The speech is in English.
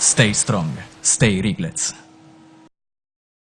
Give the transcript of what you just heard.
Stay strong, stay Riglets.